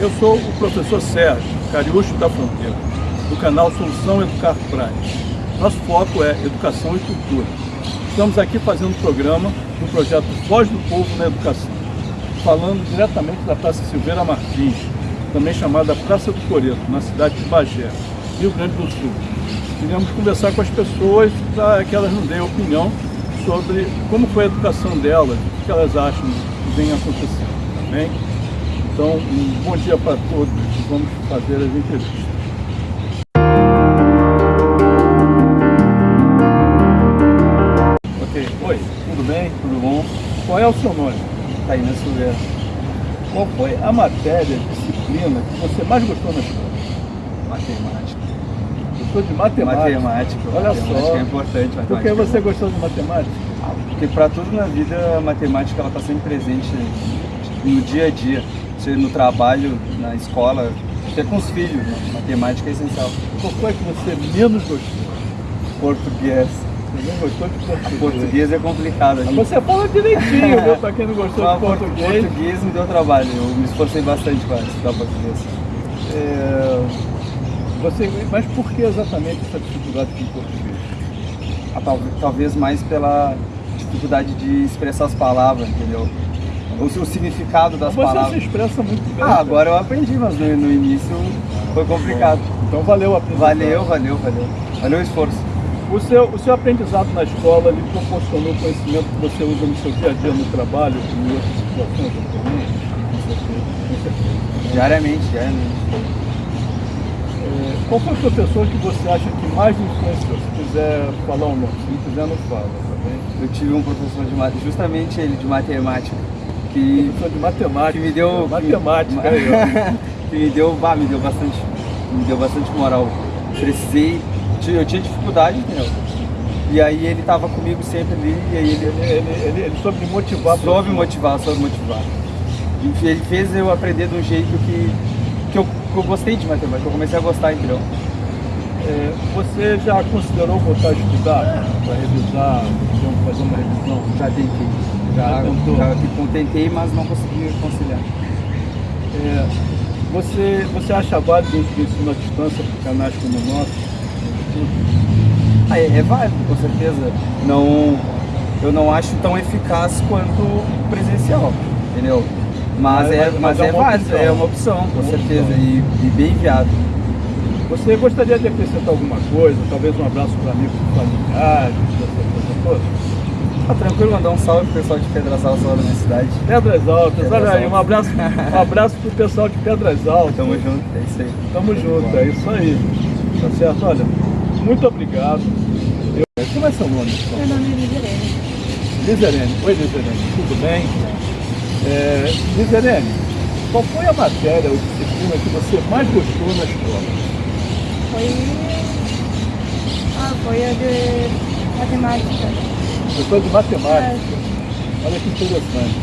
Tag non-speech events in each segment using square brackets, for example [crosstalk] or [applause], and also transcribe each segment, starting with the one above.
Eu sou o professor Sérgio Cariúcho da Fronteira, do canal Solução Educar Prática. Nosso foco é educação e cultura. Estamos aqui fazendo um programa do projeto Voz do Povo na Educação, falando diretamente da Praça Silveira Martins, também chamada Praça do Coreto, na cidade de Bagé, Rio Grande do Sul. Queríamos conversar com as pessoas para que elas nos deem opinião sobre como foi a educação delas, o que elas acham que vem acontecendo, tá bem? Então, um bom dia para todos vamos fazer as entrevistas. Ok, oi, tudo bem? Tudo bom? Qual é o seu nome? Taina Silveira. Qual foi a matéria, disciplina que você mais gostou na escola? Matemática. Gostou de matemática? Matemática. Olha matemática só. é importante. Matemática Por que é você bom. gostou de matemática? Porque para tudo na vida, a matemática está sempre presente no dia a dia. Seja no trabalho, na escola, até com os filhos. Né? Matemática é essencial. Qual foi que você menos gostou? Português. Você não gostou de português? Português é complicado. a Mas gente- Você fala direitinho, [laughs] viu? Pra quem não gostou Mas de português. português me deu trabalho. Eu me esforcei bastante para estudar português. É, você, mas por que exatamente essa dificuldade com português? Ah, tal- Talvez mais pela dificuldade de expressar as palavras, entendeu? O, o significado das Você palavras. se expressa muito bem. Ah, agora eu aprendi, mas no, no início foi complicado. Então valeu a. Valeu, valeu, valeu. Valeu o esforço. O seu, o seu aprendizado na escola lhe proporcionou conhecimento que você usa no seu dia a dia no trabalho em outras situações. Diariamente, diariamente. É, qual foi o professor que você acha que mais influenciou? Se quiser falar o nome, se não quiser não fala, tá? Eu tive um professor de matemática, justamente ele de matemática, que, de matemática. que me deu. que- Matemática, [laughs] ó. que me deu, bah, me deu bastante, me deu bastante moral. Precisei, eu tinha dificuldade, entendeu? E aí ele tava comigo sempre ali, e aí ele, Ele, ele, ele, ele soube me motivar. soube motivar, soube motivar. E ele fez eu aprender de um jeito que, que, eu, que eu gostei de matemática, eu comecei a gostar, entendeu? É, você já considerou voltar a estudar para revisar, fazer uma revisão? Já tentei. Já, Já tentou? já que tentei, mas não consegui conciliar. É, você, você acha válido o ensino à distância para canais como o nosso? Ah, é, é válido, com certeza. Não, eu não acho tão eficaz quanto presencial, entendeu? Mas, Mas- é, mas mas é é, uma válido, opção. é uma opção, com Uma certeza, opção. e, e bem viável. Você gostaria de acrescentar alguma coisa? Talvez um abraço para amigos familiares, essa coisa toda? Ah, tranquilo, mandar um salve pro pessoal de Pedras Altas lá da minha cidade. Pedras Altas, Pedras olha aí, um abraço, um abraço pro pessoal de Pedras Altas. Tamo junto, é isso aí. Tamo junto, é isso aí. Tá certo? Olha, muito obrigado. Eu- Como é seu nome? Meu nome é Lizerene. Lizerene. Oi, Lizerene. Tudo bem? É, Lizerene, qual foi a matéria ou disciplina que você mais gostou na escola? Foi. Ah, foi a de matemática. Gostou de matemática? Olha que interessante.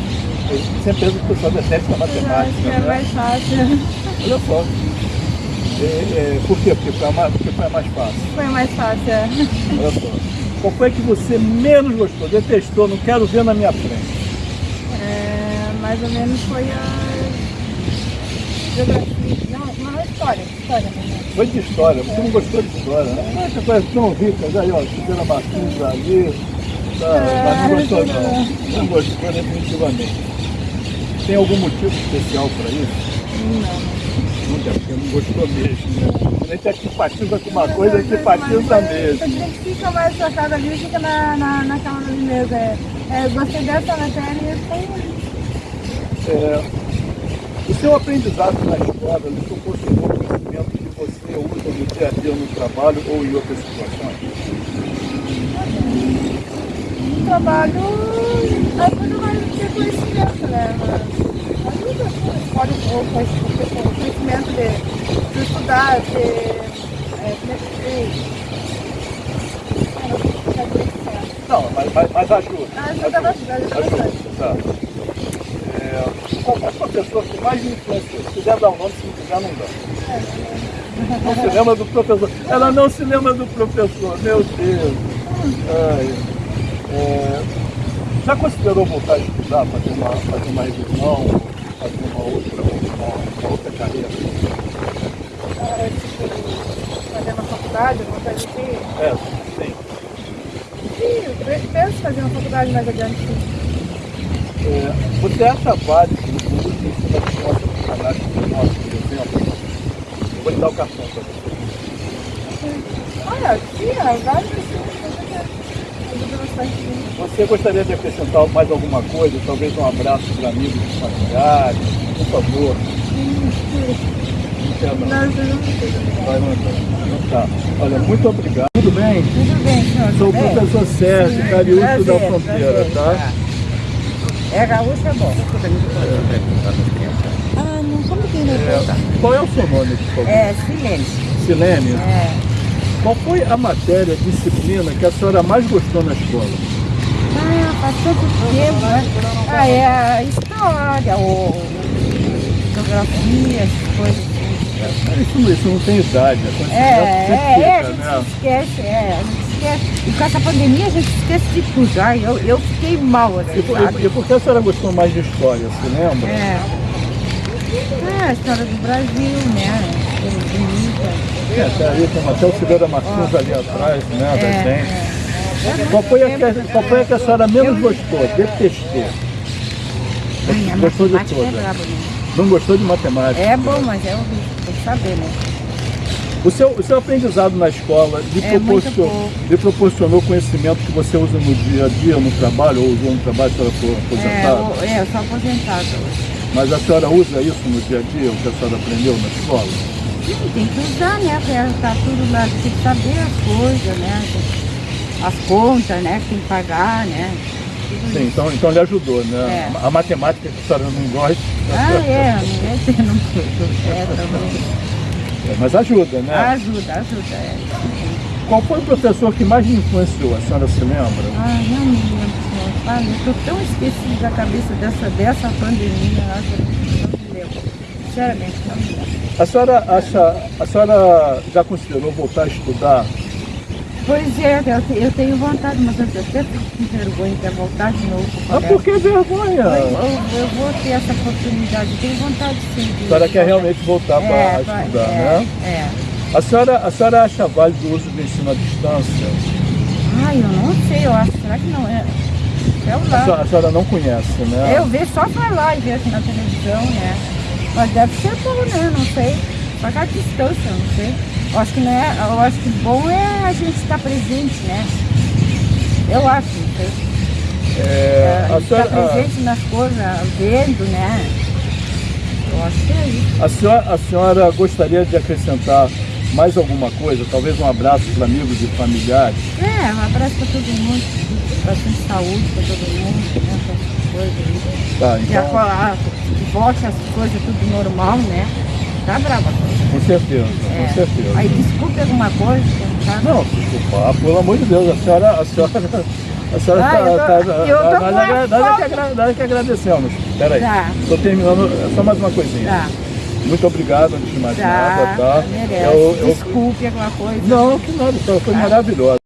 Eu sempre penso que o pessoal detesta a Eu acho matemática, é né? mais fácil. Olha só. É, é, por quê? Porque foi, a mais, porque foi a mais fácil. Foi mais fácil. é. Olha só. Qual foi que você menos gostou, detestou, não quero ver na minha frente? É, mais ou menos foi a. Geografia. Não, não, história. História, né? Foi de história, você não gostou de história, né? Essa coisa tão rica, aí ó, Silveira Martins ali, tá, mas não gostou não, não gostou definitivamente. Tem algum motivo especial para isso? Não. Não tem, porque não gostou mesmo, né? A gente aqui patiza com uma coisa que patiza mesmo. A gente fica mais focado ali, fica na, na, naquela ali mesmo. É, é, gostei dessa matéria e foi. É, o seu aprendizado na escola lhe proporcionou conhecimento que você usa no dia a dia no trabalho ou em outras situações? Trabalho, ajuda mais do que conhecimento, né? Mas ajuda, assim, pode ou conhecimento de, de estudar, de. É, como é que se Ah, não é mas, mas, mas ajuda. Ajuda bastante, ajuda bastante. Tá. É, qual foi a professor que mais me influenciou? Se quiser dar um nome, se não quiser, não dá. Não se lembra do professor. Ela não se lembra do professor, meu Deus. Ai, é, já considerou voltar a estudar, fazer uma, fazer uma revisão, fazer uma outra, uma, uma outra carreira? Ah, tipo, fazer uma faculdade, alguma coisa assim. É, sim. Sim, eu penso fazer uma faculdade mais adiante. sim. É, você acha válido o uso de ensino à distância do cadastro do nosso, por exemplo? Eu vou te dar o cartão para você. Olha, é vários assim, ajuda bastante. sim. Você gostaria de acrescentar mais alguma coisa? Talvez um abraço para amigos e familiares? Por favor. Não não. Não, tá. Olha, muito obrigado. Tudo bem? Tudo bem, senhor? Sou o professor Sérgio, Cariúcho da Fronteira, prazer, tá? É gaúcho, é bom. Ah, não, como que não É, qual é o seu nome, por favor? É, silêncio. Silene. É. Qual foi a matéria, disciplina que a senhora mais gostou na escola? Ah, faz tanto tempo, né? Ah, é a história, o geografia, essas coisas. assim. Isso, isso não tem idade, a quantidade É, é, é, a fica, gente né? esquece, é, a gente esquece. E com essa pandemia a gente esquece de tudo. Ai, eu, eu fiquei mal, assim, E, por- sabe? e, e por que a senhora gostou mais de história, se lembra? É. É, a história do Brasil, né? Bonita. É, até ali tem até o Silveira Martins ali atrás, né, da É, gente. é. Qual foi, a que, qual foi a que a senhora menos gostou? Detestou. Ai, a Gostou de matemática é né? Não gostou de matemática? É bom, mas é horrível, tem que saber, né? O seu, o seu aprendizado na escola lhe, É, proporcionou, lhe proporcionou conhecimento que você usa no dia a dia, no trabalho, ou usou no trabalho se ela for É, aposentada? eu, é, eu sou aposentada. Mas a senhora usa isso no dia a dia, o que a senhora aprendeu na escola? Tem que usar, né? Porque tá tudo lá, tem que saber as coisas, né? As contas, né? Que tem que pagar, né? Sim, então, então lhe ajudou, né? É. A matemática que a senhora não gosta, Ah, é, não é não [laughs] é também. é, mas ajuda, né? Ajuda, ajuda, é. Qual foi o professor que mais lhe influenciou? A senhora se lembra? Ah, não me lembro, senhor. Ah, eu tô tão esquecida da cabeça dessa, dessa pandemia, não me lembro. Sinceramente, não me lembro. A senhora acha, a senhora já considerou voltar a estudar? Pois é, eu, te- eu tenho vontade, mas eu até fico com vergonha de voltar de novo Ah, por que vergonha? Eu, eu- eu vou ter essa oportunidade, eu tenho vontade sim. de- A senhora quer realmente voltar para é, pra- estudar, é, né? É. A senhora, a senhora acha válido o uso do ensino à distância? Ai, eu não sei, eu acho, será que não é? A senhora, a senhora não conhece, né? Eu vejo só falar e assim na televisão, né? Mas deve ser bom, né? Não sei. Só que a distância, não sei. Eu acho que não é. Eu acho que bom é a gente estar presente, né? Eu acho, não sei. É, a a, gente estar senhora, presente nas coisas, vendo, né? Eu acho que é isso. a, a senhora, a senhora gostaria de acrescentar mais alguma coisa? Talvez um abraço para amigos e familiares? É, um abraço pra todo mundo, bastante saúde pra todo mundo, né? Essas coisas aí. Tá, a, então, a, que volte as coisas tudo normal, né? Tá brava com certeza, É. com certeza. Aí desculpe alguma coisa, eu não desculpa, pelo amor de Deus, a senhora, a senhora, a senhora Ah, tá, eu tô- tá- eu tô nós- nós- é que nós é que agradecemos. Peraí, Tá. estou terminando, só mais uma coisinha. Tá, Muito obrigado, antes de mais tá, nada, tá? Eu- eu- Desculpe alguma coisa. Não, que nada, foi, foi Tá. maravilhoso.